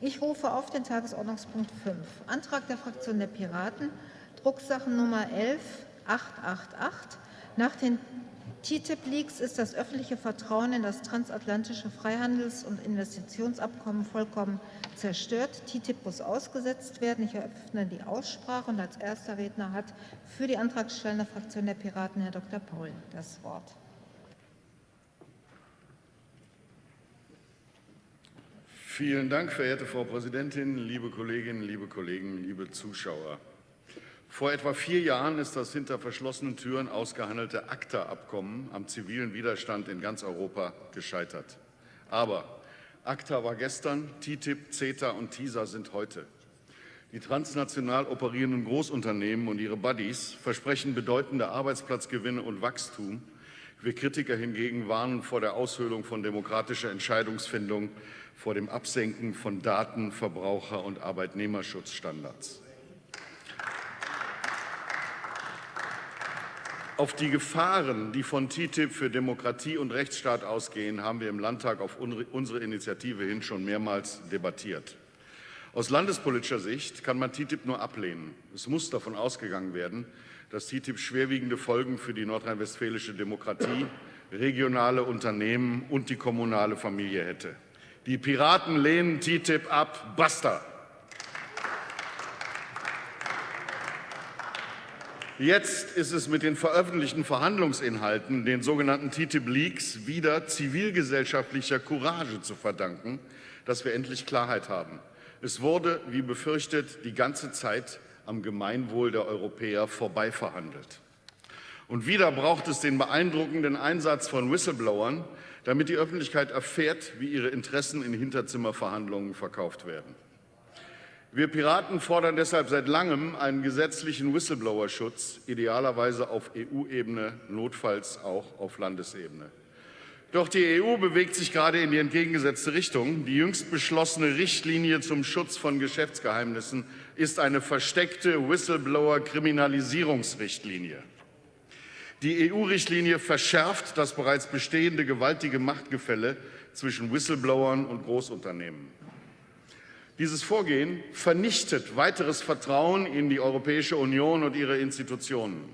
Ich rufe auf den Tagesordnungspunkt 5, Antrag der Fraktion der Piraten, Drucksachennummer 11888. Nach den TTIP-Leaks ist das öffentliche Vertrauen in das transatlantische Freihandels- und Investitionsabkommen vollkommen zerstört. TTIP muss ausgesetzt werden. Ich eröffne die Aussprache und als erster Redner hat für die antragstellende Fraktion der Piraten Herr Dr. Paul das Wort. Vielen Dank, verehrte Frau Präsidentin, liebe Kolleginnen, liebe Kollegen, liebe Zuschauer. Vor etwa vier Jahren ist das hinter verschlossenen Türen ausgehandelte ACTA-Abkommen am zivilen Widerstand in ganz Europa gescheitert. Aber ACTA war gestern, TTIP, CETA und TISA sind heute. Die transnational operierenden Großunternehmen und ihre Buddies versprechen bedeutende Arbeitsplatzgewinne und Wachstum. Wir Kritiker hingegen warnen vor der Aushöhlung von demokratischer Entscheidungsfindung vor dem Absenken von Daten-, Verbraucher- und Arbeitnehmerschutzstandards. Auf die Gefahren, die von TTIP für Demokratie und Rechtsstaat ausgehen, haben wir im Landtag auf unsere Initiative hin schon mehrmals debattiert. Aus landespolitischer Sicht kann man TTIP nur ablehnen. Es muss davon ausgegangen werden, dass TTIP schwerwiegende Folgen für die nordrhein-westfälische Demokratie, regionale Unternehmen und die kommunale Familie hätte. Die Piraten lehnen TTIP ab. Basta! Jetzt ist es mit den veröffentlichten Verhandlungsinhalten, den sogenannten TTIP-Leaks, wieder zivilgesellschaftlicher Courage zu verdanken, dass wir endlich Klarheit haben. Es wurde, wie befürchtet, die ganze Zeit am Gemeinwohl der Europäer vorbei verhandelt. Und wieder braucht es den beeindruckenden Einsatz von Whistleblowern, damit die Öffentlichkeit erfährt, wie ihre Interessen in Hinterzimmerverhandlungen verkauft werden. Wir Piraten fordern deshalb seit langem einen gesetzlichen Whistleblower-Schutz, idealerweise auf EU-Ebene, notfalls auch auf Landesebene. Doch die EU bewegt sich gerade in die entgegengesetzte Richtung. Die jüngst beschlossene Richtlinie zum Schutz von Geschäftsgeheimnissen ist eine versteckte Whistleblower-Kriminalisierungsrichtlinie. Die EU-Richtlinie verschärft das bereits bestehende gewaltige Machtgefälle zwischen Whistleblowern und Großunternehmen. Dieses Vorgehen vernichtet weiteres Vertrauen in die Europäische Union und ihre Institutionen.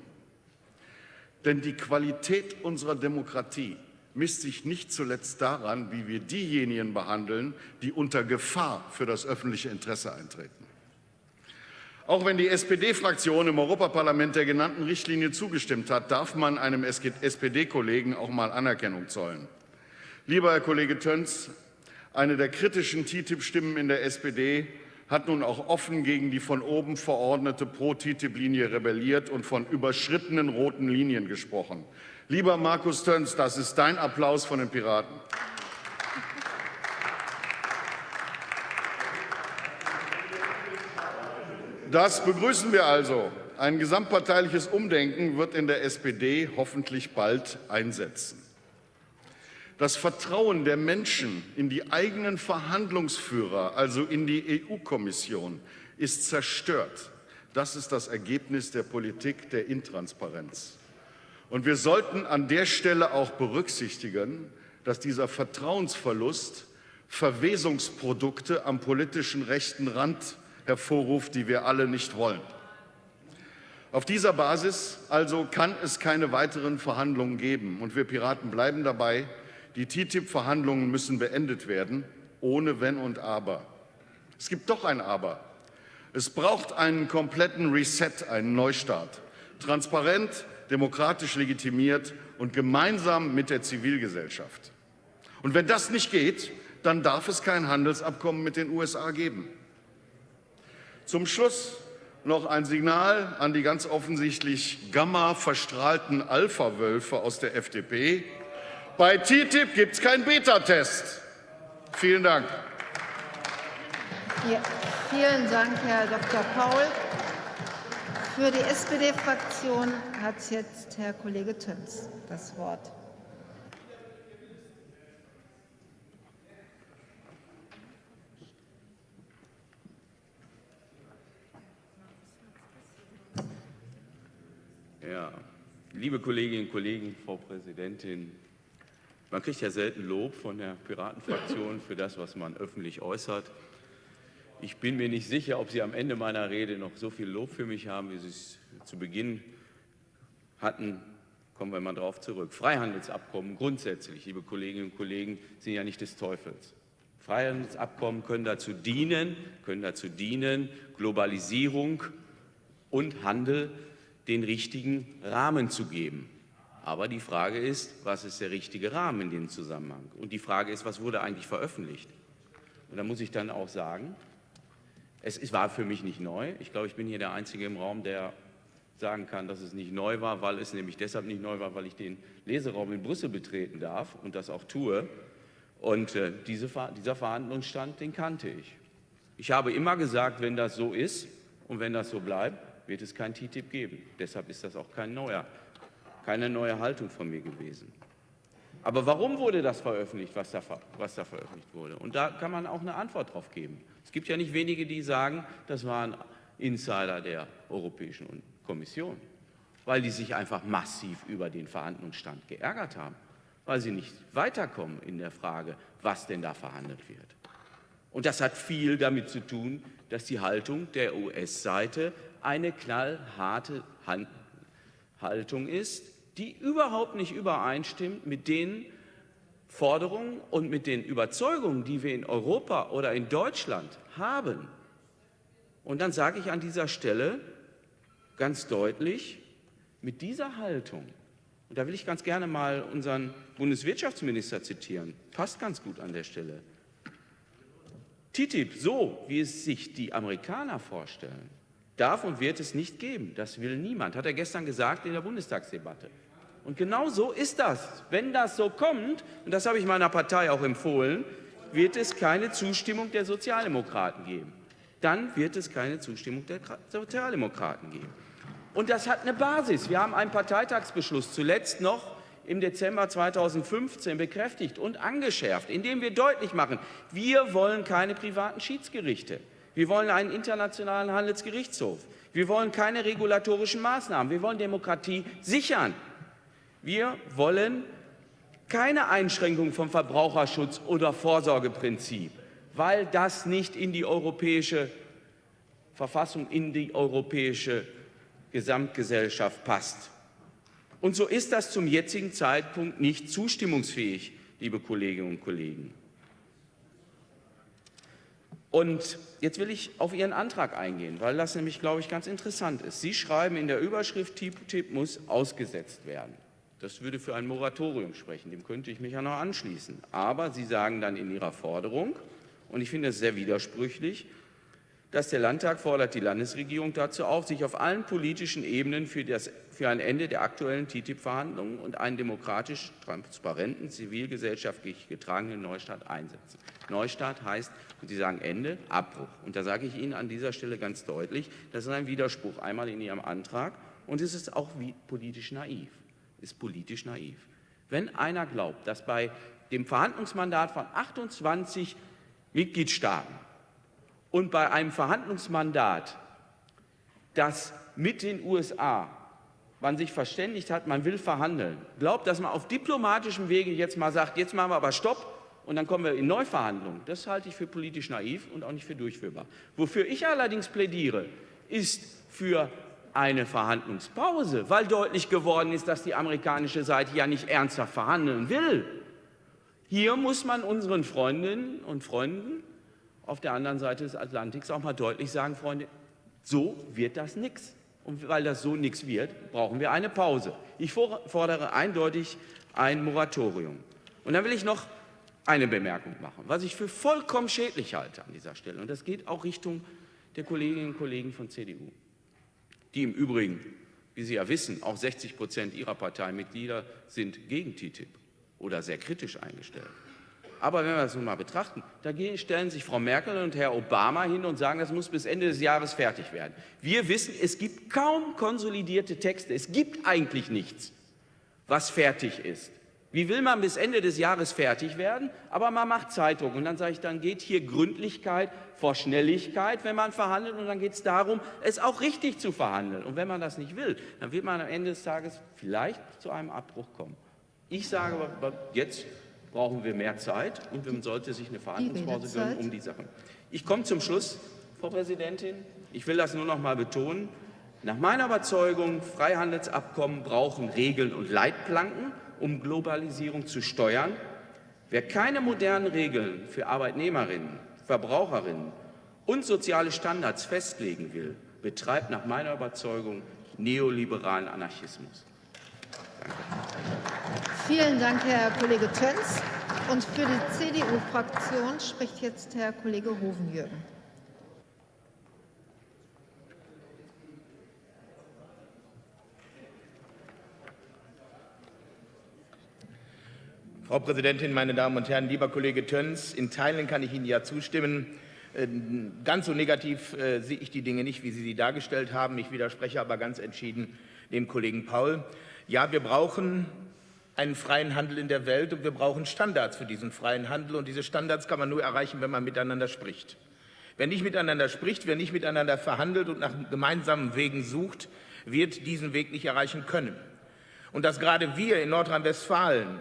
Denn die Qualität unserer Demokratie misst sich nicht zuletzt daran, wie wir diejenigen behandeln, die unter Gefahr für das öffentliche Interesse eintreten. Auch wenn die SPD-Fraktion im Europaparlament der genannten Richtlinie zugestimmt hat, darf man einem SPD-Kollegen auch mal Anerkennung zollen. Lieber Herr Kollege Töns, eine der kritischen TTIP-Stimmen in der SPD hat nun auch offen gegen die von oben verordnete Pro-TTIP-Linie rebelliert und von überschrittenen roten Linien gesprochen. Lieber Markus Töns, das ist dein Applaus von den Piraten. Das begrüßen wir also. Ein gesamtparteiliches Umdenken wird in der SPD hoffentlich bald einsetzen. Das Vertrauen der Menschen in die eigenen Verhandlungsführer, also in die EU-Kommission, ist zerstört. Das ist das Ergebnis der Politik der Intransparenz. Und wir sollten an der Stelle auch berücksichtigen, dass dieser Vertrauensverlust Verwesungsprodukte am politischen rechten Rand hervorruft, die wir alle nicht wollen. Auf dieser Basis also kann es keine weiteren Verhandlungen geben. Und wir Piraten bleiben dabei, die TTIP-Verhandlungen müssen beendet werden, ohne Wenn und Aber. Es gibt doch ein Aber. Es braucht einen kompletten Reset, einen Neustart. Transparent, demokratisch legitimiert und gemeinsam mit der Zivilgesellschaft. Und wenn das nicht geht, dann darf es kein Handelsabkommen mit den USA geben. Zum Schluss noch ein Signal an die ganz offensichtlich gamma-verstrahlten Alpha-Wölfe aus der FDP. Bei TTIP gibt es keinen Beta-Test. Vielen Dank. Ja, vielen Dank, Herr Dr. Paul. Für die SPD-Fraktion hat jetzt Herr Kollege Töns das Wort. Ja, liebe Kolleginnen und Kollegen, Frau Präsidentin, Man kriegt ja selten Lob von der Piratenfraktion für das, was man öffentlich äußert. Ich bin mir nicht sicher, ob Sie am Ende meiner Rede noch so viel Lob für mich haben, wie Sie es zu Beginn hatten. Kommen wir mal darauf zurück. Freihandelsabkommen grundsätzlich, liebe Kolleginnen und Kollegen, sind ja nicht des Teufels. Freihandelsabkommen können dazu dienen, können dazu dienen, Globalisierung und Handel den richtigen Rahmen zu geben. Aber die Frage ist, was ist der richtige Rahmen in dem Zusammenhang? Und die Frage ist, was wurde eigentlich veröffentlicht? Und da muss ich dann auch sagen, es war für mich nicht neu. Ich glaube, ich bin hier der Einzige im Raum, der sagen kann, dass es nicht neu war, weil es nämlich deshalb nicht neu war, weil ich den Leseraum in Brüssel betreten darf und das auch tue. Und äh, diese, dieser Verhandlungsstand, den kannte ich. Ich habe immer gesagt, wenn das so ist und wenn das so bleibt, wird es kein TTIP geben. Deshalb ist das auch kein neuer, keine neue Haltung von mir gewesen. Aber warum wurde das veröffentlicht, was da, was da veröffentlicht wurde? Und da kann man auch eine Antwort drauf geben. Es gibt ja nicht wenige, die sagen, das waren Insider der Europäischen Kommission, weil die sich einfach massiv über den Verhandlungsstand geärgert haben, weil sie nicht weiterkommen in der Frage, was denn da verhandelt wird. Und das hat viel damit zu tun, dass die Haltung der US-Seite eine knallharte Haltung ist, die überhaupt nicht übereinstimmt mit den Forderungen und mit den Überzeugungen, die wir in Europa oder in Deutschland haben. Und dann sage ich an dieser Stelle ganz deutlich, mit dieser Haltung, und da will ich ganz gerne mal unseren Bundeswirtschaftsminister zitieren, passt ganz gut an der Stelle. TTIP, so wie es sich die Amerikaner vorstellen, darf und wird es nicht geben. Das will niemand, hat er gestern gesagt in der Bundestagsdebatte. Und genau so ist das. Wenn das so kommt, und das habe ich meiner Partei auch empfohlen, wird es keine Zustimmung der Sozialdemokraten geben. Dann wird es keine Zustimmung der Sozialdemokraten geben. Und das hat eine Basis. Wir haben einen Parteitagsbeschluss zuletzt noch im Dezember 2015 bekräftigt und angeschärft, indem wir deutlich machen, wir wollen keine privaten Schiedsgerichte. Wir wollen einen internationalen Handelsgerichtshof. Wir wollen keine regulatorischen Maßnahmen. Wir wollen Demokratie sichern. Wir wollen keine Einschränkung vom Verbraucherschutz oder Vorsorgeprinzip, weil das nicht in die europäische Verfassung, in die europäische Gesamtgesellschaft passt. Und so ist das zum jetzigen Zeitpunkt nicht zustimmungsfähig, liebe Kolleginnen und Kollegen. Und jetzt will ich auf Ihren Antrag eingehen, weil das nämlich, glaube ich, ganz interessant ist. Sie schreiben in der Überschrift, TTIP muss ausgesetzt werden. Das würde für ein Moratorium sprechen, dem könnte ich mich ja noch anschließen. Aber Sie sagen dann in Ihrer Forderung, und ich finde es sehr widersprüchlich, dass der Landtag fordert die Landesregierung dazu auf, sich auf allen politischen Ebenen für, das, für ein Ende der aktuellen TTIP-Verhandlungen und einen demokratisch transparenten, zivilgesellschaftlich getragenen Neustart einsetzen. Neustart heißt, und Sie sagen Ende, Abbruch. Und da sage ich Ihnen an dieser Stelle ganz deutlich, das ist ein Widerspruch einmal in Ihrem Antrag und es ist auch politisch naiv. Ist politisch naiv. Wenn einer glaubt, dass bei dem Verhandlungsmandat von 28 Mitgliedstaaten und bei einem Verhandlungsmandat, das mit den USA man sich verständigt hat, man will verhandeln, glaubt, dass man auf diplomatischem Wege jetzt mal sagt, jetzt machen wir aber Stopp und dann kommen wir in Neuverhandlungen. Das halte ich für politisch naiv und auch nicht für durchführbar. Wofür ich allerdings plädiere, ist für eine Verhandlungspause, weil deutlich geworden ist, dass die amerikanische Seite ja nicht ernsthaft verhandeln will. Hier muss man unseren Freundinnen und Freunden auf der anderen Seite des Atlantiks auch mal deutlich sagen, Freunde, so wird das nichts. Und weil das so nichts wird, brauchen wir eine Pause. Ich fordere eindeutig ein Moratorium. Und dann will ich noch eine Bemerkung machen, was ich für vollkommen schädlich halte an dieser Stelle. Und das geht auch Richtung der Kolleginnen und Kollegen von CDU, die im Übrigen, wie Sie ja wissen, auch 60 Prozent ihrer Parteimitglieder sind gegen TTIP oder sehr kritisch eingestellt. Aber wenn wir das nun mal betrachten, da stellen sich Frau Merkel und Herr Obama hin und sagen, das muss bis Ende des Jahres fertig werden. Wir wissen, es gibt kaum konsolidierte Texte. Es gibt eigentlich nichts, was fertig ist. Wie will man bis Ende des Jahres fertig werden? Aber man macht Zeitdruck. Und dann sage ich, dann geht hier Gründlichkeit vor Schnelligkeit, wenn man verhandelt. Und dann geht es darum, es auch richtig zu verhandeln. Und wenn man das nicht will, dann wird man am Ende des Tages vielleicht zu einem Abbruch kommen. Ich sage aber jetzt brauchen wir mehr Zeit und man sollte sich eine Verhandlungspause gönnen um die Sachen. Ich komme zum Schluss, Frau Präsidentin. Ich will das nur noch mal betonen. Nach meiner Überzeugung, Freihandelsabkommen brauchen Regeln und Leitplanken, um Globalisierung zu steuern. Wer keine modernen Regeln für Arbeitnehmerinnen, Verbraucherinnen und soziale Standards festlegen will, betreibt nach meiner Überzeugung neoliberalen Anarchismus. Danke. Vielen Dank, Herr Kollege Töns. Und für die CDU-Fraktion spricht jetzt Herr Kollege Hovenjürgen. Frau Präsidentin, meine Damen und Herren, lieber Kollege Töns, in Teilen kann ich Ihnen ja zustimmen. Äh, ganz so negativ äh, sehe ich die Dinge nicht, wie Sie sie dargestellt haben. Ich widerspreche aber ganz entschieden dem Kollegen Paul. Ja, wir brauchen einen freien Handel in der Welt und wir brauchen Standards für diesen freien Handel. Und diese Standards kann man nur erreichen, wenn man miteinander spricht. Wer nicht miteinander spricht, wer nicht miteinander verhandelt und nach gemeinsamen Wegen sucht, wird diesen Weg nicht erreichen können. Und dass gerade wir in Nordrhein-Westfalen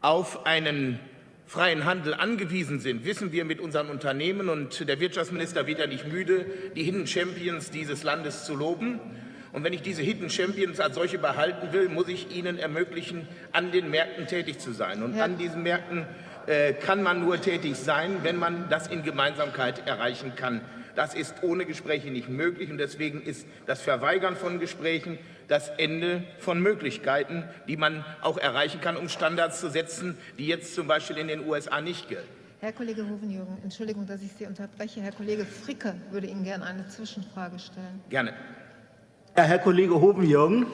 auf einen freien Handel angewiesen sind, wissen wir mit unseren Unternehmen. Und der Wirtschaftsminister wird ja nicht müde, die Hidden Champions dieses Landes zu loben. Und wenn ich diese Hidden Champions als solche behalten will, muss ich ihnen ermöglichen, an den Märkten tätig zu sein. Und ja. an diesen Märkten äh, kann man nur tätig sein, wenn man das in Gemeinsamkeit erreichen kann. Das ist ohne Gespräche nicht möglich und deswegen ist das Verweigern von Gesprächen das Ende von Möglichkeiten, die man auch erreichen kann, um Standards zu setzen, die jetzt zum Beispiel in den USA nicht gelten. Herr Kollege Hovenjürgen, Entschuldigung, dass ich Sie unterbreche. Herr Kollege Fricke würde Ihnen gerne eine Zwischenfrage stellen. Gerne. Herr Kollege Hovenjürgen,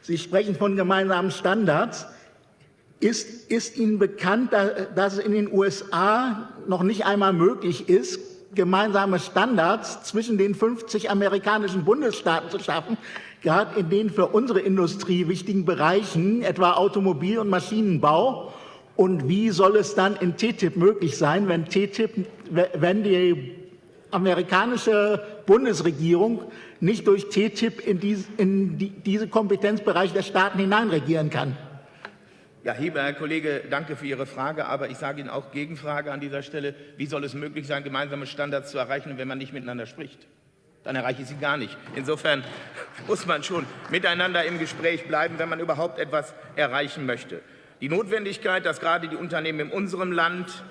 Sie sprechen von gemeinsamen Standards. Ist, ist Ihnen bekannt, dass es in den USA noch nicht einmal möglich ist, gemeinsame Standards zwischen den 50 amerikanischen Bundesstaaten zu schaffen, gerade in den für unsere Industrie wichtigen Bereichen, etwa Automobil- und Maschinenbau. Und wie soll es dann in TTIP möglich sein, wenn, TTIP, wenn die amerikanische Bundesregierung nicht durch TTIP in, dies, in die, diese Kompetenzbereiche der Staaten hineinregieren kann? Ja, lieber Herr Kollege, danke für Ihre Frage, aber ich sage Ihnen auch Gegenfrage an dieser Stelle. Wie soll es möglich sein, gemeinsame Standards zu erreichen, wenn man nicht miteinander spricht? Dann erreiche ich sie gar nicht. Insofern muss man schon miteinander im Gespräch bleiben, wenn man überhaupt etwas erreichen möchte. Die Notwendigkeit, dass gerade die Unternehmen in unserem Land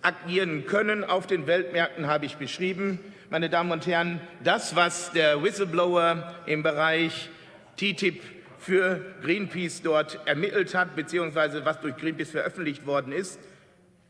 agieren können auf den Weltmärkten, habe ich beschrieben. Meine Damen und Herren, das, was der Whistleblower im Bereich TTIP für Greenpeace dort ermittelt hat, beziehungsweise was durch Greenpeace veröffentlicht worden ist,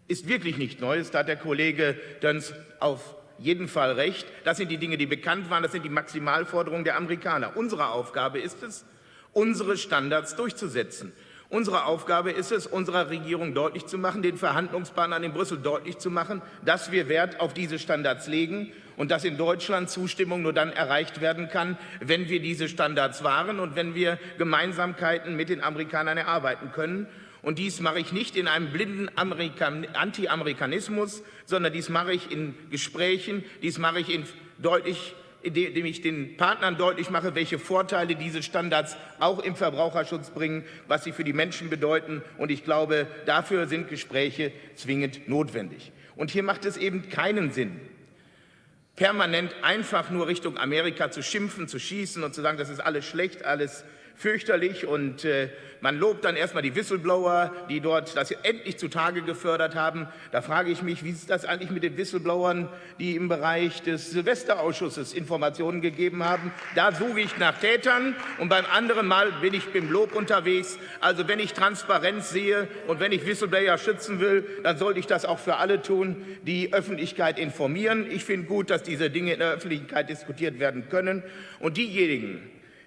ist wirklich nicht Neues. Da hat der Kollege Dönz auf jeden Fall recht. Das sind die Dinge, die bekannt waren. Das sind die Maximalforderungen der Amerikaner. Unsere Aufgabe ist es, unsere Standards durchzusetzen. Unsere Aufgabe ist es, unserer Regierung deutlich zu machen, den Verhandlungspartnern in Brüssel deutlich zu machen, dass wir Wert auf diese Standards legen und dass in Deutschland Zustimmung nur dann erreicht werden kann, wenn wir diese Standards wahren und wenn wir Gemeinsamkeiten mit den Amerikanern erarbeiten können. Und dies mache ich nicht in einem blinden Anti-Amerikanismus, sondern dies mache ich in Gesprächen, dies mache ich in deutlich indem ich den Partnern deutlich mache, welche Vorteile diese Standards auch im Verbraucherschutz bringen, was sie für die Menschen bedeuten. Und ich glaube, dafür sind Gespräche zwingend notwendig. Und hier macht es eben keinen Sinn, permanent einfach nur Richtung Amerika zu schimpfen, zu schießen und zu sagen, das ist alles schlecht, alles fürchterlich und äh, man lobt dann erstmal die Whistleblower, die dort das endlich zutage gefördert haben. Da frage ich mich, wie ist das eigentlich mit den Whistleblowern, die im Bereich des Silvesterausschusses Informationen gegeben haben? Da suche ich nach Tätern und beim anderen Mal bin ich beim Lob unterwegs. Also wenn ich Transparenz sehe und wenn ich Whistleblower schützen will, dann sollte ich das auch für alle tun, die Öffentlichkeit informieren. Ich finde gut, dass diese Dinge in der Öffentlichkeit diskutiert werden können. Und diejenigen,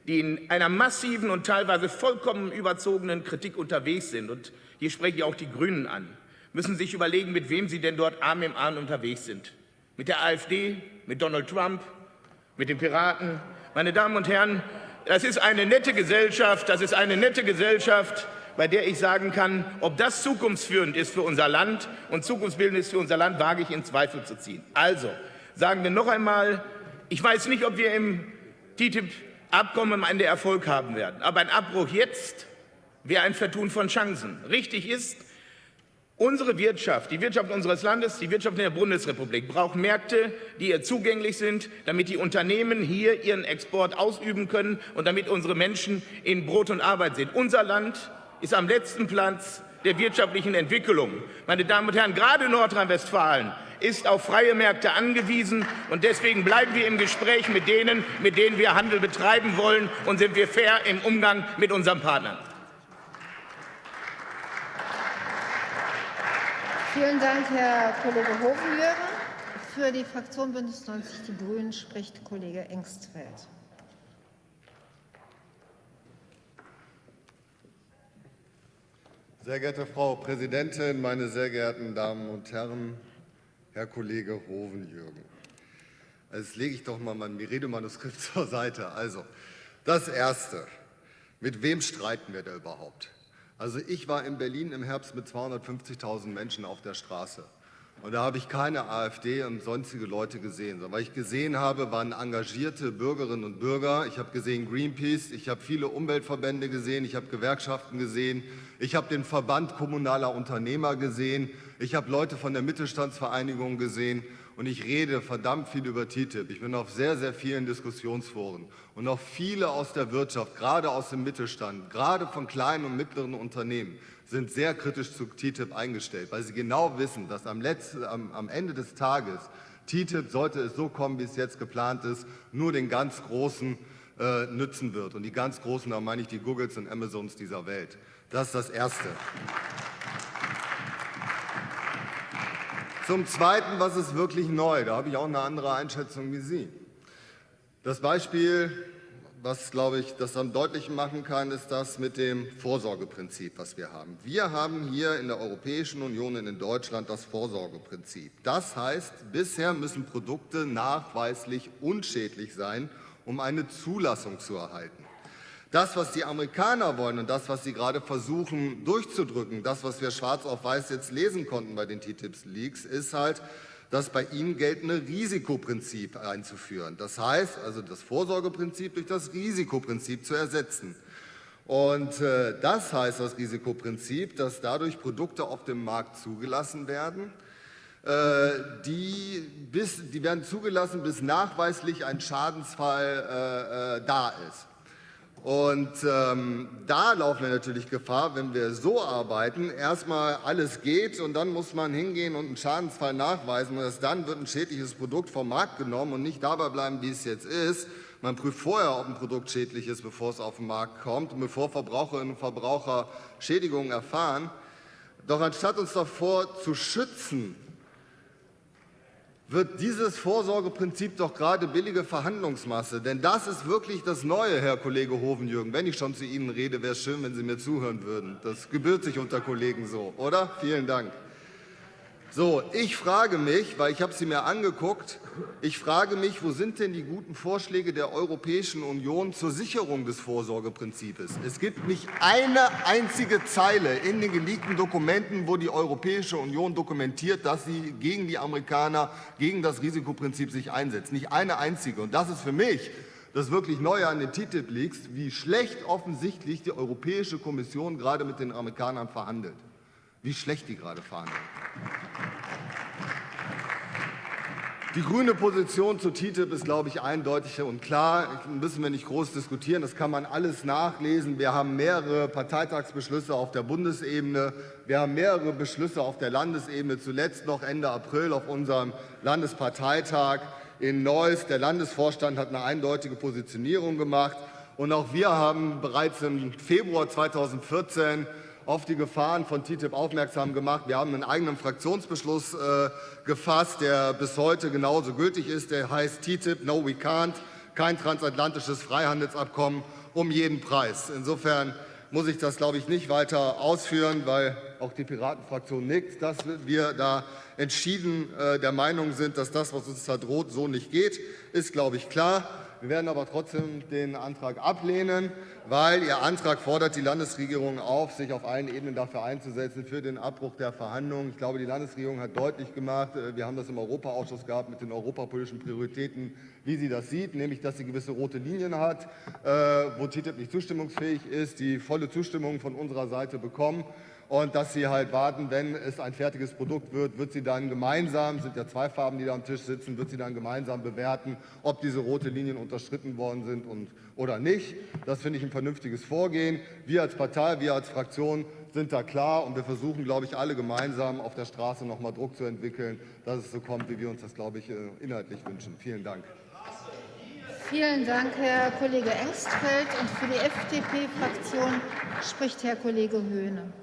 die in einer massiven und teilweise vollkommen überzogenen Kritik unterwegs sind, und hier spreche ich auch die Grünen an, müssen sich überlegen, mit wem sie denn dort Arm im Arm unterwegs sind. Mit der AfD, mit Donald Trump, mit den Piraten. Meine Damen und Herren, das ist eine nette Gesellschaft, das ist eine nette Gesellschaft, bei der ich sagen kann, ob das zukunftsführend ist für unser Land und zukunftsbildend ist für unser Land, wage ich in Zweifel zu ziehen. Also, sagen wir noch einmal, ich weiß nicht, ob wir im TTIP Abkommen am Ende Erfolg haben werden. Aber ein Abbruch jetzt wäre ein Vertun von Chancen. Richtig ist, Unsere Wirtschaft, die Wirtschaft unseres Landes, die Wirtschaft der Bundesrepublik braucht Märkte, die ihr zugänglich sind, damit die Unternehmen hier ihren Export ausüben können und damit unsere Menschen in Brot und Arbeit sind. Unser Land ist am letzten Platz der wirtschaftlichen Entwicklung. Meine Damen und Herren, gerade Nordrhein-Westfalen ist auf freie Märkte angewiesen. Und deswegen bleiben wir im Gespräch mit denen, mit denen wir Handel betreiben wollen, und sind wir fair im Umgang mit unseren Partnern. Vielen Dank, Herr Kollege Hovenjörgen. Für die Fraktion Bündnis 90 Die Grünen spricht Kollege Engstfeld. Sehr geehrte Frau Präsidentin, meine sehr geehrten Damen und Herren, Herr Kollege Hovenjürgen. Jetzt lege ich doch mal mein Redemanuskript zur Seite. Also, das Erste. Mit wem streiten wir da überhaupt? Also ich war in Berlin im Herbst mit 250.000 Menschen auf der Straße. Und da habe ich keine AfD und sonstige Leute gesehen. Was ich gesehen habe, waren engagierte Bürgerinnen und Bürger. Ich habe gesehen Greenpeace, ich habe viele Umweltverbände gesehen, ich habe Gewerkschaften gesehen, ich habe den Verband kommunaler Unternehmer gesehen, ich habe Leute von der Mittelstandsvereinigung gesehen und ich rede verdammt viel über TTIP. Ich bin auf sehr, sehr vielen Diskussionsforen und auch viele aus der Wirtschaft, gerade aus dem Mittelstand, gerade von kleinen und mittleren Unternehmen, sind sehr kritisch zu TTIP eingestellt, weil sie genau wissen, dass am, letzten, am, am Ende des Tages TTIP, sollte es so kommen, wie es jetzt geplant ist, nur den ganz Großen äh, nützen wird. Und die ganz Großen, da meine ich die Googles und Amazons dieser Welt. Das ist das Erste. Zum Zweiten, was ist wirklich neu? Da habe ich auch eine andere Einschätzung wie Sie. Das Beispiel, was, glaube ich, das am deutlichen machen kann, ist das mit dem Vorsorgeprinzip, was wir haben. Wir haben hier in der Europäischen Union und in Deutschland das Vorsorgeprinzip. Das heißt, bisher müssen Produkte nachweislich unschädlich sein, um eine Zulassung zu erhalten. Das, was die Amerikaner wollen und das, was sie gerade versuchen durchzudrücken, das, was wir schwarz auf weiß jetzt lesen konnten bei den TTIP-Leaks, ist halt, das bei ihnen geltende Risikoprinzip einzuführen. Das heißt, also das Vorsorgeprinzip durch das Risikoprinzip zu ersetzen. Und äh, das heißt, das Risikoprinzip, dass dadurch Produkte auf dem Markt zugelassen werden, äh, die, bis, die werden zugelassen, bis nachweislich ein Schadensfall äh, äh da ist. Und ähm, da laufen wir natürlich Gefahr, wenn wir so arbeiten, erstmal alles geht und dann muss man hingehen und einen Schadensfall nachweisen und erst dann wird ein schädliches Produkt vom Markt genommen und nicht dabei bleiben, wie es jetzt ist. Man prüft vorher, ob ein Produkt schädlich ist, bevor es auf den Markt kommt und bevor Verbraucherinnen und Verbraucher Schädigungen erfahren. Doch anstatt uns davor zu schützen, wird dieses Vorsorgeprinzip doch gerade billige Verhandlungsmasse. Denn das ist wirklich das Neue, Herr Kollege Hovenjürgen. Wenn ich schon zu Ihnen rede, wäre es schön, wenn Sie mir zuhören würden. Das gebührt sich unter Kollegen so, oder? Vielen Dank. So, ich frage mich, weil ich habe sie mir angeguckt, ich frage mich, wo sind denn die guten Vorschläge der Europäischen Union zur Sicherung des Vorsorgeprinzips? Es gibt nicht eine einzige Zeile in den geleakten Dokumenten, wo die Europäische Union dokumentiert, dass sie gegen die Amerikaner, gegen das Risikoprinzip sich einsetzt. Nicht eine einzige. Und das ist für mich das wirklich Neue an den TTIP-Leaks, wie schlecht offensichtlich die Europäische Kommission gerade mit den Amerikanern verhandelt wie schlecht die gerade fahren. Die grüne Position zu TTIP ist, glaube ich, eindeutig und klar. Das müssen wir nicht groß diskutieren. Das kann man alles nachlesen. Wir haben mehrere Parteitagsbeschlüsse auf der Bundesebene. Wir haben mehrere Beschlüsse auf der Landesebene. Zuletzt noch Ende April auf unserem Landesparteitag in Neuss. Der Landesvorstand hat eine eindeutige Positionierung gemacht. Und auch wir haben bereits im Februar 2014 auf die Gefahren von TTIP aufmerksam gemacht. Wir haben einen eigenen Fraktionsbeschluss äh, gefasst, der bis heute genauso gültig ist. Der heißt TTIP, No We Can't, kein transatlantisches Freihandelsabkommen um jeden Preis. Insofern muss ich das, glaube ich, nicht weiter ausführen, weil auch die Piratenfraktion nickt, dass wir da entschieden äh, der Meinung sind, dass das, was uns da droht, so nicht geht, ist, glaube ich, klar. Wir werden aber trotzdem den Antrag ablehnen, weil Ihr Antrag fordert die Landesregierung auf, sich auf allen Ebenen dafür einzusetzen, für den Abbruch der Verhandlungen. Ich glaube, die Landesregierung hat deutlich gemacht, äh, wir haben das im Europaausschuss gehabt mit den europapolitischen Prioritäten, wie sie das sieht, nämlich dass sie gewisse rote Linien hat, äh, wo TTIP nicht zustimmungsfähig ist, die volle Zustimmung von unserer Seite bekommen. Und dass sie halt warten, wenn es ein fertiges Produkt wird, wird sie dann gemeinsam, sind ja zwei Farben, die da am Tisch sitzen, wird sie dann gemeinsam bewerten, ob diese rote Linien unterschritten worden sind und, oder nicht. Das finde ich ein vernünftiges Vorgehen. Wir als Partei, wir als Fraktion sind da klar und wir versuchen, glaube ich, alle gemeinsam auf der Straße noch mal Druck zu entwickeln, dass es so kommt, wie wir uns das, glaube ich, äh, inhaltlich wünschen. Vielen Dank. Vielen Dank, Herr Kollege Engstfeld. Und für die FDP-Fraktion spricht Herr Kollege Höhne.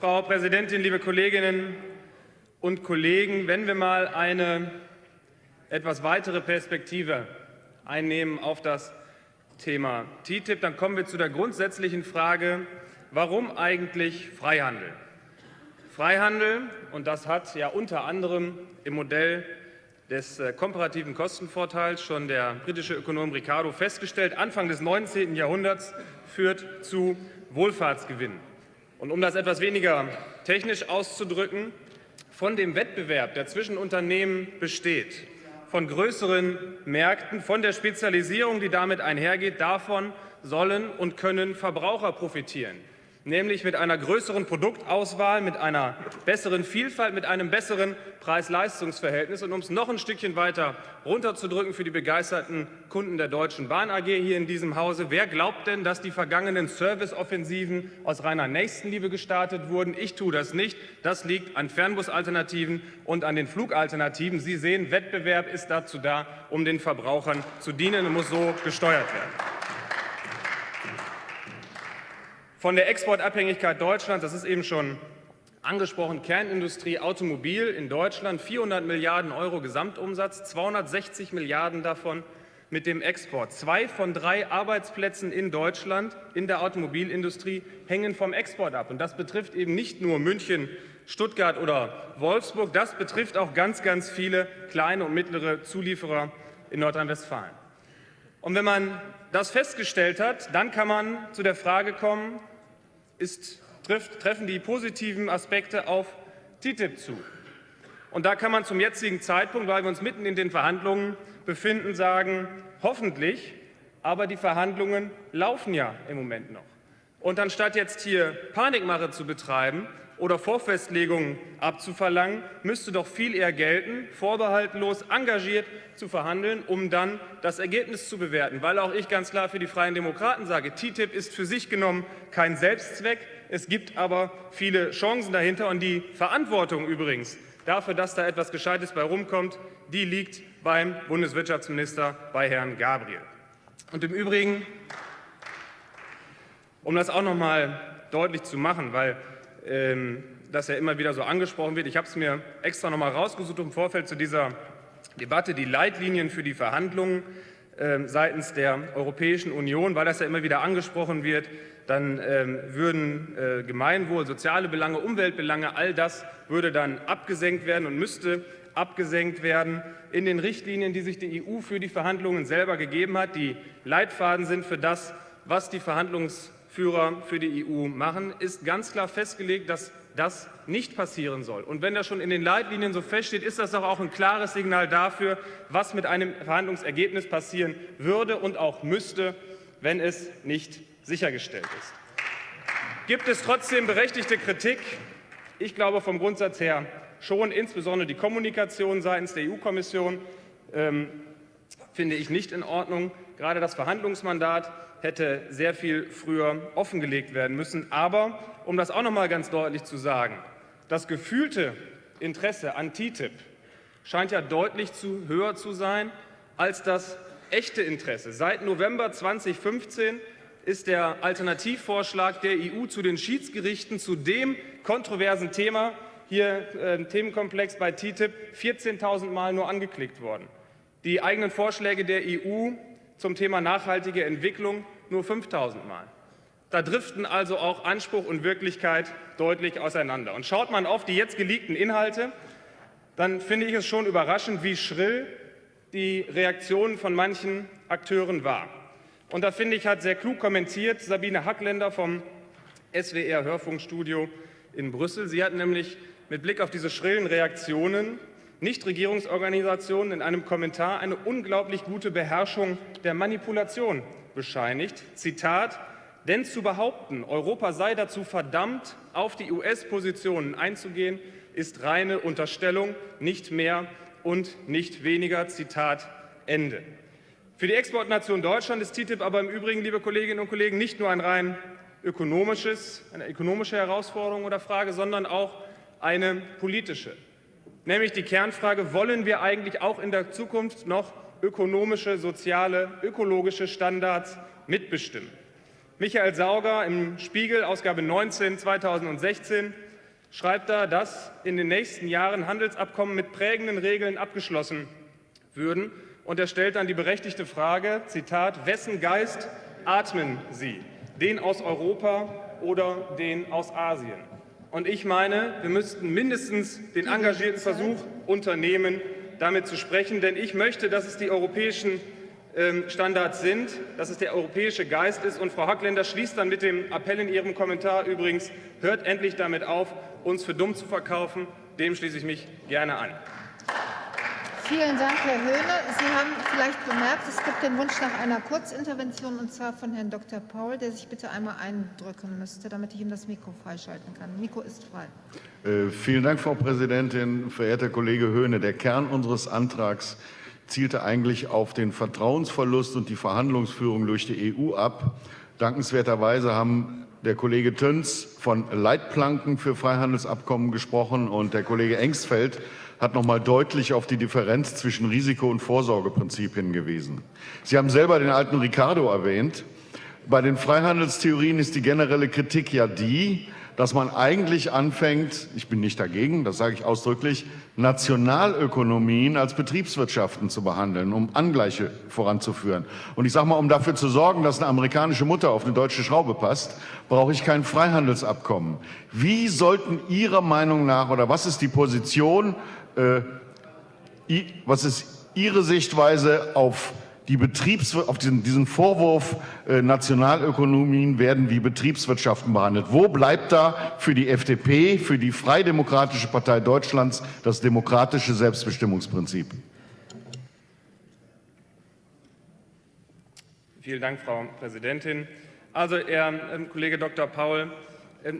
Frau Präsidentin, liebe Kolleginnen und Kollegen! Wenn wir mal eine etwas weitere Perspektive einnehmen auf das Thema TTIP, dann kommen wir zu der grundsätzlichen Frage, warum eigentlich Freihandel? Freihandel, und das hat ja unter anderem im Modell des äh, komparativen Kostenvorteils schon der britische Ökonom Ricardo festgestellt, Anfang des 19. Jahrhunderts führt zu Wohlfahrtsgewinnen. Und um das etwas weniger technisch auszudrücken, von dem Wettbewerb, der zwischen Unternehmen besteht, von größeren Märkten, von der Spezialisierung, die damit einhergeht, davon sollen und können Verbraucher profitieren nämlich mit einer größeren Produktauswahl, mit einer besseren Vielfalt, mit einem besseren Preis-Leistungs-Verhältnis. Und um es noch ein Stückchen weiter runterzudrücken für die begeisterten Kunden der Deutschen Bahn AG hier in diesem Hause, wer glaubt denn, dass die vergangenen Serviceoffensiven aus reiner Nächstenliebe gestartet wurden? Ich tue das nicht. Das liegt an Fernbusalternativen und an den Flugalternativen. Sie sehen, Wettbewerb ist dazu da, um den Verbrauchern zu dienen und muss so gesteuert werden. Von der Exportabhängigkeit Deutschlands, das ist eben schon angesprochen, Kernindustrie, Automobil in Deutschland, 400 Milliarden Euro Gesamtumsatz, 260 Milliarden davon mit dem Export. Zwei von drei Arbeitsplätzen in Deutschland in der Automobilindustrie hängen vom Export ab. Und das betrifft eben nicht nur München, Stuttgart oder Wolfsburg, das betrifft auch ganz, ganz viele kleine und mittlere Zulieferer in Nordrhein-Westfalen. Und wenn man das festgestellt hat, dann kann man zu der Frage kommen, ist, trifft, treffen die positiven Aspekte auf TTIP zu. Und da kann man zum jetzigen Zeitpunkt, weil wir uns mitten in den Verhandlungen befinden, sagen, hoffentlich, aber die Verhandlungen laufen ja im Moment noch. Und anstatt jetzt hier Panikmache zu betreiben oder Vorfestlegungen abzuverlangen, müsste doch viel eher gelten, vorbehaltlos engagiert zu verhandeln, um dann das Ergebnis zu bewerten. Weil auch ich ganz klar für die Freien Demokraten sage, TTIP ist für sich genommen kein Selbstzweck. Es gibt aber viele Chancen dahinter. Und die Verantwortung übrigens dafür, dass da etwas Gescheites bei rumkommt, die liegt beim Bundeswirtschaftsminister, bei Herrn Gabriel. Und im Übrigen, um das auch noch mal deutlich zu machen, weil ähm, das ja immer wieder so angesprochen wird. Ich habe es mir extra noch mal rausgesucht im Vorfeld zu dieser Debatte, die Leitlinien für die Verhandlungen ähm, seitens der Europäischen Union, weil das ja immer wieder angesprochen wird, dann ähm, würden äh, Gemeinwohl, soziale Belange, Umweltbelange, all das würde dann abgesenkt werden und müsste abgesenkt werden in den Richtlinien, die sich die EU für die Verhandlungen selber gegeben hat. Die Leitfaden sind für das, was die Verhandlungs Führer für die EU machen, ist ganz klar festgelegt, dass das nicht passieren soll. Und wenn das schon in den Leitlinien so feststeht, ist das doch auch ein klares Signal dafür, was mit einem Verhandlungsergebnis passieren würde und auch müsste, wenn es nicht sichergestellt ist. Gibt es trotzdem berechtigte Kritik? Ich glaube vom Grundsatz her schon, insbesondere die Kommunikation seitens der EU-Kommission ähm, finde ich nicht in Ordnung. Gerade das Verhandlungsmandat hätte sehr viel früher offengelegt werden müssen. Aber, um das auch noch mal ganz deutlich zu sagen, das gefühlte Interesse an TTIP scheint ja deutlich zu höher zu sein als das echte Interesse. Seit November 2015 ist der Alternativvorschlag der EU zu den Schiedsgerichten zu dem kontroversen Thema hier äh, Themenkomplex bei TTIP 14.000 Mal nur angeklickt worden. Die eigenen Vorschläge der EU zum Thema nachhaltige Entwicklung nur 5000 Mal. Da driften also auch Anspruch und Wirklichkeit deutlich auseinander. Und schaut man auf die jetzt geleakten Inhalte, dann finde ich es schon überraschend, wie schrill die Reaktion von manchen Akteuren war. Und da finde ich, hat sehr klug kommentiert Sabine Hackländer vom SWR Hörfunkstudio in Brüssel. Sie hat nämlich mit Blick auf diese schrillen Reaktionen Nichtregierungsorganisationen in einem Kommentar eine unglaublich gute Beherrschung der Manipulation bescheinigt. Zitat, denn zu behaupten, Europa sei dazu verdammt, auf die US-Positionen einzugehen, ist reine Unterstellung, nicht mehr und nicht weniger. Zitat Ende. Für die Exportnation Deutschland ist TTIP aber im Übrigen, liebe Kolleginnen und Kollegen, nicht nur ein rein ökonomisches, eine ökonomische Herausforderung oder Frage, sondern auch eine politische. Nämlich die Kernfrage, wollen wir eigentlich auch in der Zukunft noch ökonomische, soziale, ökologische Standards mitbestimmen? Michael Sauger im Spiegel, Ausgabe 19 2016, schreibt da, dass in den nächsten Jahren Handelsabkommen mit prägenden Regeln abgeschlossen würden. Und er stellt dann die berechtigte Frage, Zitat, wessen Geist atmen Sie? Den aus Europa oder den aus Asien? Und ich meine, wir müssten mindestens den engagierten Versuch unternehmen, damit zu sprechen. Denn ich möchte, dass es die europäischen ähm, Standards sind, dass es der europäische Geist ist. Und Frau Hackländer schließt dann mit dem Appell in ihrem Kommentar übrigens, hört endlich damit auf, uns für dumm zu verkaufen. Dem schließe ich mich gerne an. Vielen Dank, Herr Höhne. Sie haben vielleicht bemerkt, es gibt den Wunsch nach einer Kurzintervention, und zwar von Herrn Dr. Paul, der sich bitte einmal eindrücken müsste, damit ich ihm das Mikro freischalten kann. Mikro ist frei. Äh, vielen Dank, Frau Präsidentin. Verehrter Kollege Höhne, der Kern unseres Antrags zielte eigentlich auf den Vertrauensverlust und die Verhandlungsführung durch die EU ab. Dankenswerterweise haben der Kollege Töns von Leitplanken für Freihandelsabkommen gesprochen und der Kollege Engstfeld hat noch mal deutlich auf die Differenz zwischen Risiko- und Vorsorgeprinzip hingewiesen. Sie haben selber den alten Ricardo erwähnt. Bei den Freihandelstheorien ist die generelle Kritik ja die, dass man eigentlich anfängt, ich bin nicht dagegen, das sage ich ausdrücklich, Nationalökonomien als Betriebswirtschaften zu behandeln, um Angleiche voranzuführen. Und ich sage mal, um dafür zu sorgen, dass eine amerikanische Mutter auf eine deutsche Schraube passt, brauche ich kein Freihandelsabkommen. Wie sollten Ihrer Meinung nach oder was ist die Position äh, was ist Ihre Sichtweise auf, die Betriebs auf diesen, diesen Vorwurf, äh, Nationalökonomien werden wie Betriebswirtschaften behandelt? Wo bleibt da für die FDP, für die Freidemokratische Partei Deutschlands das demokratische Selbstbestimmungsprinzip? Vielen Dank, Frau Präsidentin. Also, Herr äh, Kollege Dr. Paul, ähm,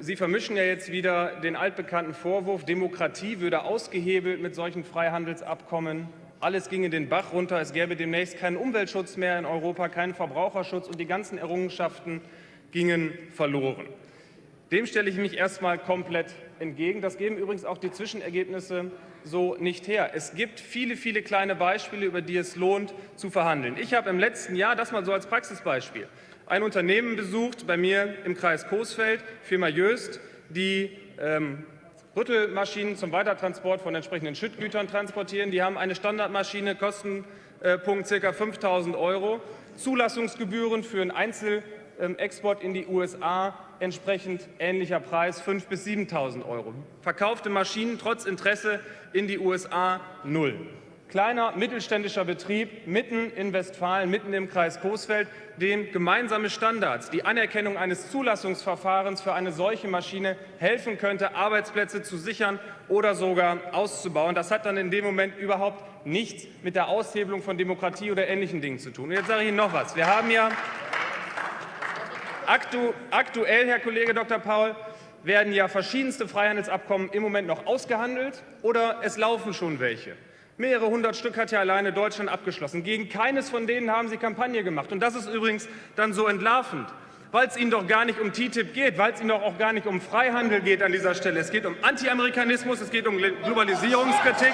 Sie vermischen ja jetzt wieder den altbekannten Vorwurf, Demokratie würde ausgehebelt mit solchen Freihandelsabkommen. Alles ginge den Bach runter, es gäbe demnächst keinen Umweltschutz mehr in Europa, keinen Verbraucherschutz und die ganzen Errungenschaften gingen verloren. Dem stelle ich mich erstmal komplett entgegen. Das geben übrigens auch die Zwischenergebnisse so nicht her. Es gibt viele, viele kleine Beispiele, über die es lohnt zu verhandeln. Ich habe im letzten Jahr, das mal so als Praxisbeispiel, ein Unternehmen besucht bei mir im Kreis Coesfeld, Firma Jöst, die ähm, Rüttelmaschinen zum Weitertransport von entsprechenden Schüttgütern transportieren. Die haben eine Standardmaschine, Kostenpunkt ca. 5.000 Euro, Zulassungsgebühren für einen Einzelexport in die USA entsprechend ähnlicher Preis 5.000 bis 7.000 Euro. Verkaufte Maschinen trotz Interesse in die USA null kleiner mittelständischer Betrieb mitten in Westfalen, mitten im Kreis Coesfeld, dem gemeinsame Standards, die Anerkennung eines Zulassungsverfahrens für eine solche Maschine helfen könnte, Arbeitsplätze zu sichern oder sogar auszubauen. Das hat dann in dem Moment überhaupt nichts mit der Aushebelung von Demokratie oder ähnlichen Dingen zu tun. Und jetzt sage ich Ihnen noch was. Wir haben ja aktu aktuell, Herr Kollege Dr. Paul, werden ja verschiedenste Freihandelsabkommen im Moment noch ausgehandelt oder es laufen schon welche. Mehrere hundert Stück hat ja alleine Deutschland abgeschlossen. Gegen keines von denen haben sie Kampagne gemacht. Und das ist übrigens dann so entlarvend, weil es ihnen doch gar nicht um TTIP geht, weil es ihnen doch auch gar nicht um Freihandel geht an dieser Stelle. Es geht um Anti-Amerikanismus, es geht um Globalisierungskritik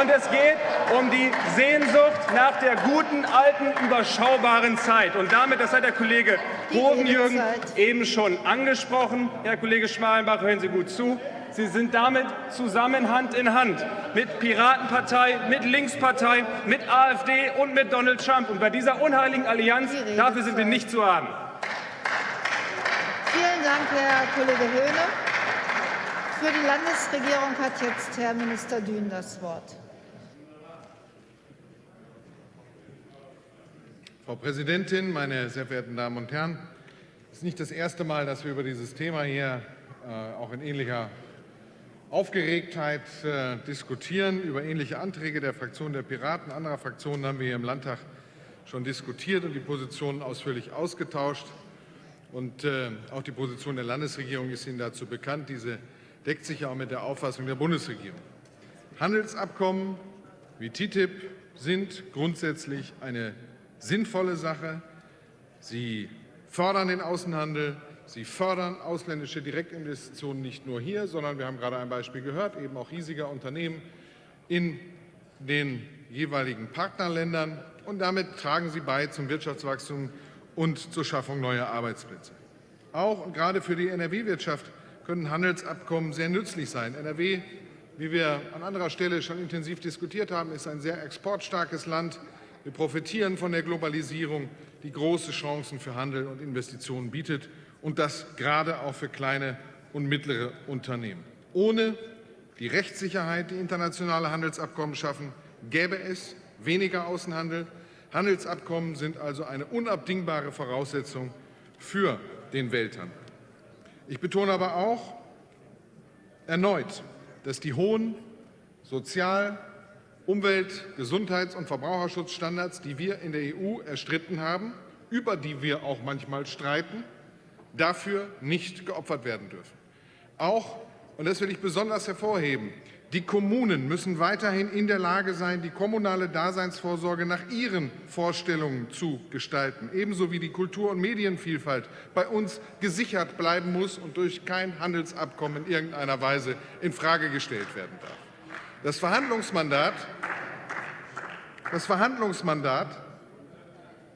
und es geht um die Sehnsucht nach der guten, alten, überschaubaren Zeit. Und damit, das hat der Kollege Hovenjürgen eben schon angesprochen, Herr Kollege Schmalenbach, hören Sie gut zu, Sie sind damit zusammen Hand in Hand mit Piratenpartei, mit Linkspartei, mit AfD und mit Donald Trump. Und bei dieser unheiligen Allianz, dafür sind wir nicht zu haben. Dank, Herr Kollege Höhne. Für die Landesregierung hat jetzt Herr Minister Dün das Wort. Frau Präsidentin, meine sehr verehrten Damen und Herren! Es ist nicht das erste Mal, dass wir über dieses Thema hier äh, auch in ähnlicher Aufgeregtheit äh, diskutieren über ähnliche Anträge der Fraktion der Piraten. Anderer Fraktionen haben wir hier im Landtag schon diskutiert und die Positionen ausführlich ausgetauscht. Und äh, auch die Position der Landesregierung ist Ihnen dazu bekannt. Diese deckt sich ja auch mit der Auffassung der Bundesregierung. Handelsabkommen wie TTIP sind grundsätzlich eine sinnvolle Sache. Sie fördern den Außenhandel, sie fördern ausländische Direktinvestitionen nicht nur hier, sondern wir haben gerade ein Beispiel gehört, eben auch riesiger Unternehmen in den jeweiligen Partnerländern. Und damit tragen sie bei zum Wirtschaftswachstum und zur Schaffung neuer Arbeitsplätze. Auch und gerade für die NRW-Wirtschaft können Handelsabkommen sehr nützlich sein. NRW, wie wir an anderer Stelle schon intensiv diskutiert haben, ist ein sehr exportstarkes Land. Wir profitieren von der Globalisierung, die große Chancen für Handel und Investitionen bietet, und das gerade auch für kleine und mittlere Unternehmen. Ohne die Rechtssicherheit, die internationale Handelsabkommen schaffen, gäbe es weniger Außenhandel. Handelsabkommen sind also eine unabdingbare Voraussetzung für den Welthandel. Ich betone aber auch erneut, dass die hohen Sozial-, Umwelt-, Gesundheits- und Verbraucherschutzstandards, die wir in der EU erstritten haben, über die wir auch manchmal streiten, dafür nicht geopfert werden dürfen. Auch, und das will ich besonders hervorheben, die Kommunen müssen weiterhin in der Lage sein, die kommunale Daseinsvorsorge nach ihren Vorstellungen zu gestalten, ebenso wie die Kultur- und Medienvielfalt bei uns gesichert bleiben muss und durch kein Handelsabkommen in irgendeiner Weise infrage gestellt werden darf. Das Verhandlungsmandat, das Verhandlungsmandat,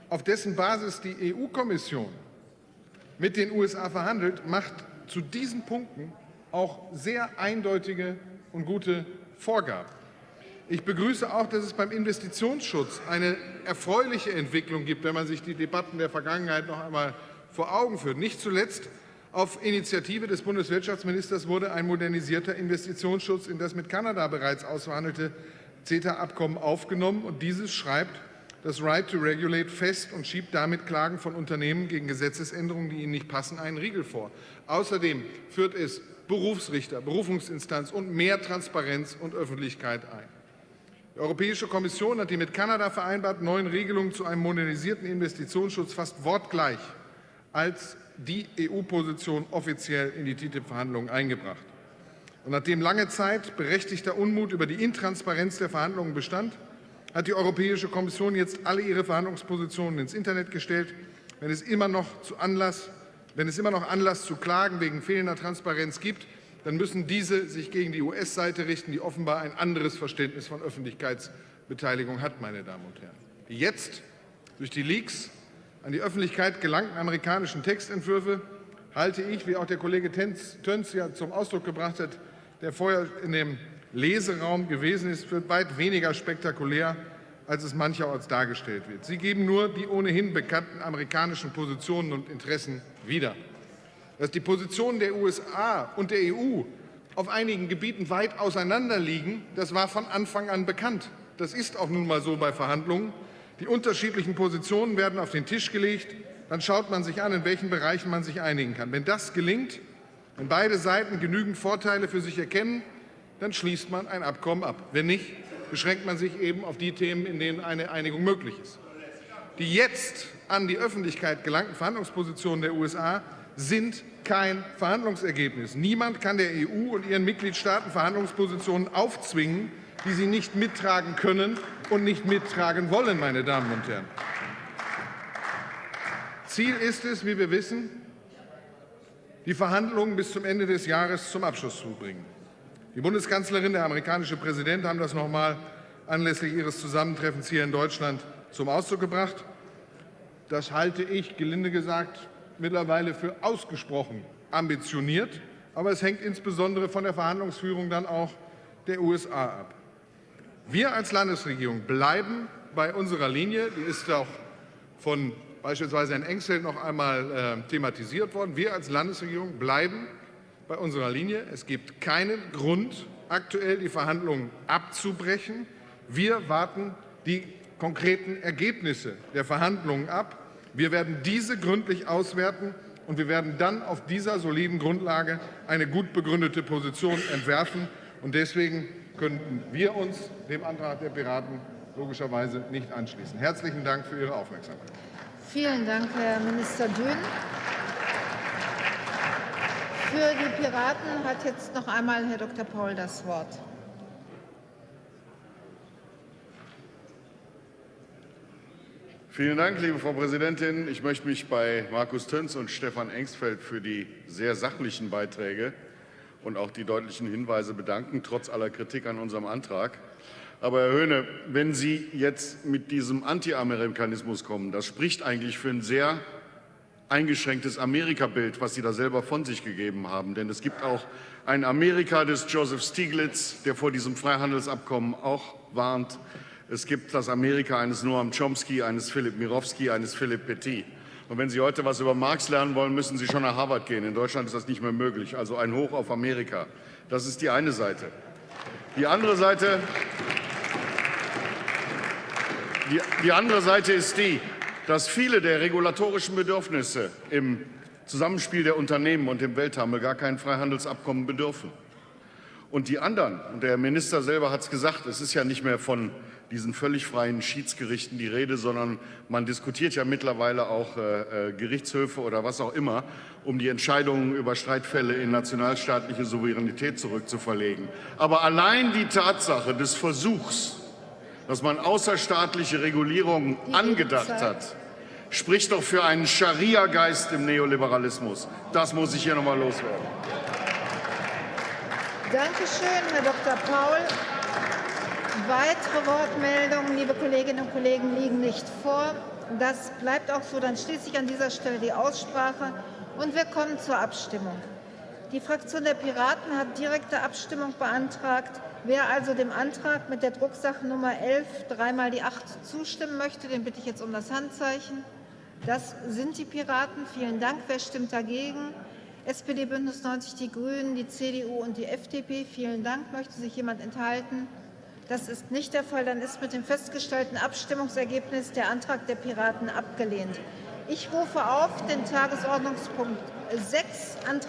auf dessen Basis die EU-Kommission mit den USA verhandelt, macht zu diesen Punkten auch sehr eindeutige und gute Vorgaben. Ich begrüße auch, dass es beim Investitionsschutz eine erfreuliche Entwicklung gibt, wenn man sich die Debatten der Vergangenheit noch einmal vor Augen führt. Nicht zuletzt auf Initiative des Bundeswirtschaftsministers wurde ein modernisierter Investitionsschutz in das mit Kanada bereits ausverhandelte CETA-Abkommen aufgenommen. Und dieses schreibt das Right to Regulate fest und schiebt damit Klagen von Unternehmen gegen Gesetzesänderungen, die ihnen nicht passen, einen Riegel vor. Außerdem führt es Berufsrichter, Berufungsinstanz und mehr Transparenz und Öffentlichkeit ein. Die Europäische Kommission hat die mit Kanada vereinbarten neuen Regelungen zu einem modernisierten Investitionsschutz fast wortgleich als die EU-Position offiziell in die TTIP-Verhandlungen eingebracht. Und nachdem lange Zeit berechtigter Unmut über die Intransparenz der Verhandlungen bestand, hat die Europäische Kommission jetzt alle ihre Verhandlungspositionen ins Internet gestellt. Wenn es immer noch zu Anlass wenn es immer noch Anlass zu Klagen wegen fehlender Transparenz gibt, dann müssen diese sich gegen die US-Seite richten, die offenbar ein anderes Verständnis von Öffentlichkeitsbeteiligung hat, meine Damen und Herren. Die jetzt durch die Leaks an die Öffentlichkeit gelangten amerikanischen Textentwürfe halte ich, wie auch der Kollege Töns ja zum Ausdruck gebracht hat, der vorher in dem Leseraum gewesen ist, für weit weniger spektakulär als es mancherorts dargestellt wird. Sie geben nur die ohnehin bekannten amerikanischen Positionen und Interessen wieder. Dass die Positionen der USA und der EU auf einigen Gebieten weit auseinander liegen, das war von Anfang an bekannt. Das ist auch nun mal so bei Verhandlungen. Die unterschiedlichen Positionen werden auf den Tisch gelegt. Dann schaut man sich an, in welchen Bereichen man sich einigen kann. Wenn das gelingt, wenn beide Seiten genügend Vorteile für sich erkennen, dann schließt man ein Abkommen ab. Wenn nicht, beschränkt man sich eben auf die Themen, in denen eine Einigung möglich ist. Die jetzt an die Öffentlichkeit gelangten Verhandlungspositionen der USA sind kein Verhandlungsergebnis. Niemand kann der EU und ihren Mitgliedstaaten Verhandlungspositionen aufzwingen, die sie nicht mittragen können und nicht mittragen wollen, meine Damen und Herren. Ziel ist es, wie wir wissen, die Verhandlungen bis zum Ende des Jahres zum Abschluss zu bringen. Die Bundeskanzlerin, der amerikanische Präsident haben das noch einmal anlässlich ihres Zusammentreffens hier in Deutschland zum Ausdruck gebracht. Das halte ich, gelinde gesagt, mittlerweile für ausgesprochen ambitioniert. Aber es hängt insbesondere von der Verhandlungsführung dann auch der USA ab. Wir als Landesregierung bleiben bei unserer Linie. Die ist auch von beispielsweise Herrn Engsel noch einmal äh, thematisiert worden. Wir als Landesregierung bleiben bei unserer Linie. Es gibt keinen Grund, aktuell die Verhandlungen abzubrechen. Wir warten die konkreten Ergebnisse der Verhandlungen ab. Wir werden diese gründlich auswerten Und wir werden dann auf dieser soliden Grundlage eine gut begründete Position entwerfen. Und deswegen könnten wir uns dem Antrag der Piraten logischerweise nicht anschließen. Herzlichen Dank für Ihre Aufmerksamkeit. Vielen Dank, Herr Minister Dünn. Für die Piraten hat jetzt noch einmal Herr Dr. Paul das Wort. Vielen Dank, liebe Frau Präsidentin. Ich möchte mich bei Markus Töns und Stefan Engsfeld für die sehr sachlichen Beiträge und auch die deutlichen Hinweise bedanken, trotz aller Kritik an unserem Antrag. Aber Herr Höhne, wenn Sie jetzt mit diesem Anti-Amerikanismus kommen, das spricht eigentlich für ein sehr eingeschränktes Amerika-Bild, was Sie da selber von sich gegeben haben. Denn es gibt auch ein Amerika des Joseph Stiglitz, der vor diesem Freihandelsabkommen auch warnt. Es gibt das Amerika eines Noam Chomsky, eines Philipp Mirowski, eines Philipp Petit. Und wenn Sie heute was über Marx lernen wollen, müssen Sie schon nach Harvard gehen. In Deutschland ist das nicht mehr möglich. Also ein Hoch auf Amerika. Das ist die eine Seite. Die andere Seite, die, die andere Seite ist die, dass viele der regulatorischen Bedürfnisse im Zusammenspiel der Unternehmen und dem Welthandel gar kein Freihandelsabkommen bedürfen. Und die anderen, und der Minister selber hat es gesagt, es ist ja nicht mehr von diesen völlig freien Schiedsgerichten die Rede, sondern man diskutiert ja mittlerweile auch äh, äh, Gerichtshöfe oder was auch immer, um die Entscheidungen über Streitfälle in nationalstaatliche Souveränität zurückzuverlegen. Aber allein die Tatsache des Versuchs, dass man außerstaatliche Regulierungen angedacht hat, spricht doch für einen Scharia-Geist im Neoliberalismus. Das muss ich hier noch mal loswerden. Danke schön, Herr Dr. Paul. Weitere Wortmeldungen, liebe Kolleginnen und Kollegen, liegen nicht vor. Das bleibt auch so. Dann schließe ich an dieser Stelle die Aussprache und wir kommen zur Abstimmung. Die Fraktion der Piraten hat direkte Abstimmung beantragt. Wer also dem Antrag mit der Drucksache Nummer 11 dreimal die 8 zustimmen möchte, den bitte ich jetzt um das Handzeichen. Das sind die Piraten. Vielen Dank. Wer stimmt dagegen? SPD, Bündnis 90, die Grünen, die CDU und die FDP. Vielen Dank. Möchte sich jemand enthalten? Das ist nicht der Fall. Dann ist mit dem festgestellten Abstimmungsergebnis der Antrag der Piraten abgelehnt. Ich rufe auf den Tagesordnungspunkt 6, Antrag